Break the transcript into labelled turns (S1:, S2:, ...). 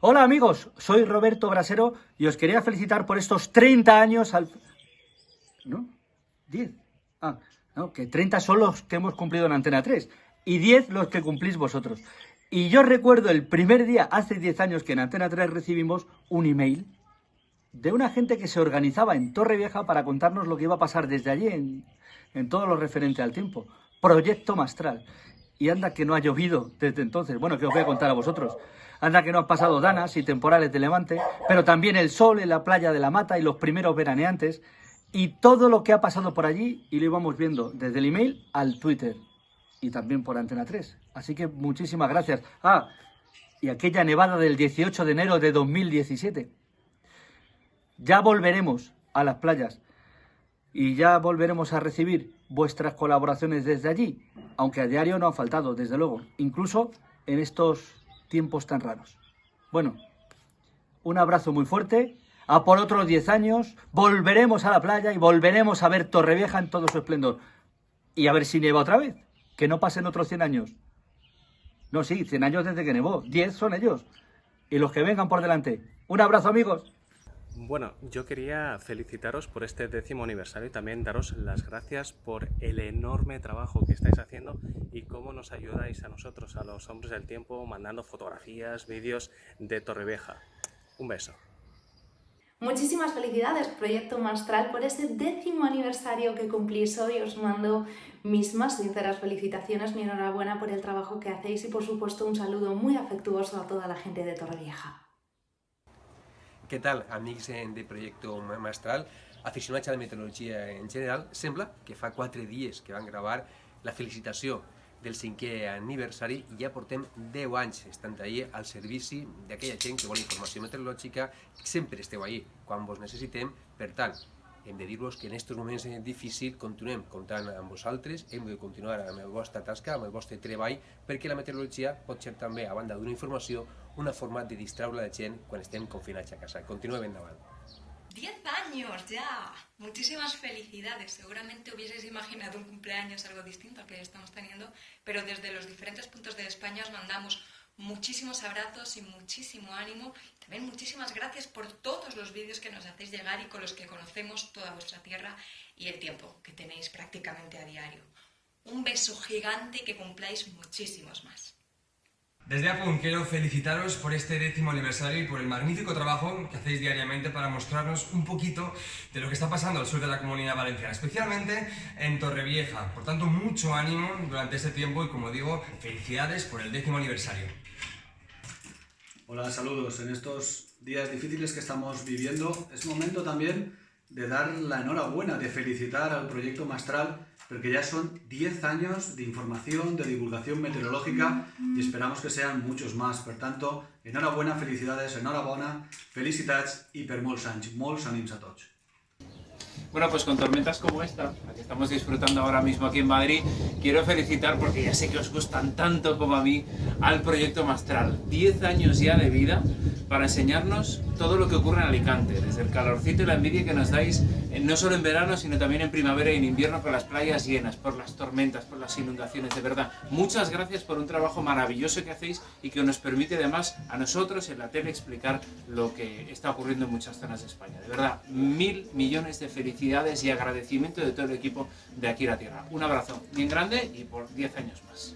S1: Hola amigos, soy Roberto Brasero y os quería felicitar por estos 30 años al... ¿No? 10. Ah, no, que 30 son los que hemos cumplido en Antena 3 y 10 los que cumplís vosotros. Y yo recuerdo el primer día, hace 10 años, que en Antena 3 recibimos un email de una gente que se organizaba en Torrevieja para contarnos lo que iba a pasar desde allí en, en todo lo referente al tiempo. Proyecto Mastral. Y anda que no ha llovido desde entonces. Bueno, que os voy a contar a vosotros. Anda que no han pasado danas y temporales de levante, pero también el sol en la playa de la Mata y los primeros veraneantes. Y todo lo que ha pasado por allí y lo íbamos viendo desde el email al Twitter. Y también por Antena 3. Así que muchísimas gracias. Ah, y aquella nevada del 18 de enero de 2017. Ya volveremos a las playas y ya volveremos a recibir vuestras colaboraciones desde allí, aunque a diario no han faltado, desde luego, incluso en estos tiempos tan raros. Bueno, un abrazo muy fuerte, a por otros 10 años, volveremos a la playa y volveremos a ver Torrevieja en todo su esplendor. Y a ver si nieva otra vez, que no pasen otros 100 años. No, sí, 100 años desde que nevó, 10 son ellos. Y los que vengan por delante. Un abrazo amigos.
S2: Bueno, yo quería felicitaros por este décimo aniversario y también daros las gracias por el enorme trabajo que estáis haciendo y cómo nos ayudáis a nosotros, a los hombres del tiempo, mandando fotografías, vídeos de Torrevieja. Un beso.
S3: Muchísimas felicidades, Proyecto Mastral, por ese décimo aniversario que cumplís hoy. Os mando mis más sinceras felicitaciones, mi enhorabuena por el trabajo que hacéis y, por supuesto, un saludo muy afectuoso a toda la gente de Torrevieja.
S4: Què tal, amics de Projecte Mastral? Aficionats a la meteorologia en general, sembla que fa quatre dies que van gravar la felicitació del cinquè aniversari i ja portem 10 anys estant ahir al servici d'aquella gent que vol informació meteorològica. Sempre esteu ahir quan vos necessitem, per tant, dir-vos que en aquests moments difícils continuem comptant amb vosaltres, hem de continuar amb el vostre tasca, amb el vostre treball, perquè la meteorologia pot ser també, a banda d'una informació, una forma de distraure la gent quan estem confinats a casa. Continuem endavant.
S5: 10 años ya. Muchísimas felicidades. Seguramente hubieseis imaginado un cumpleaños algo distinto al que estamos teniendo, pero desde los diferentes puntos de España os mandamos muchísimos abrazos y muchísimo ánimo. También muchísimas gracias por todos los vídeos que nos hacéis llegar y con los que conocemos toda vuestra tierra y el tiempo que tenéis prácticamente a diario. Un beso gigante y que cumpláis muchísimos más.
S6: Desde APUN quiero felicitaros por este décimo aniversario y por el magnífico trabajo que hacéis diariamente para mostrarnos un poquito de lo que está pasando al sur de la Comunidad Valenciana, especialmente en Torrevieja. Por tanto, mucho ánimo durante este tiempo y, como digo, felicidades por el décimo aniversario.
S7: Hola, saludos. En estos días difíciles que estamos viviendo es momento también de dar la enhorabuena, de felicitar al Proyecto Mastral porque ya son 10 años de información, de divulgación meteorológica y esperamos que sean muchos más. Por tanto, enhorabuena, felicidades, enhorabuena, felicitats y per molts anys, molts ànims a tots.
S8: Bueno, pues con tormentas como esta, la que estamos disfrutando ahora mismo aquí en Madrid, quiero felicitar, porque ya sé que os gustan tanto como a mí, al Proyecto Mastral. 10 años ya de vida para enseñarnos todo lo que ocurre en Alicante, desde el calorcito y la envidia que nos dais, no solo en verano, sino también en primavera y en invierno, con las playas llenas, por las tormentas, por las inundaciones, de verdad. Muchas gracias por un trabajo maravilloso que hacéis y que nos permite además a nosotros en la tele explicar lo que está ocurriendo en muchas zonas de España. De verdad, mil millones de felicidades y agradecimiento de todo el equipo de Aquí la Tierra. Un abrazo bien grande y por 10 años más.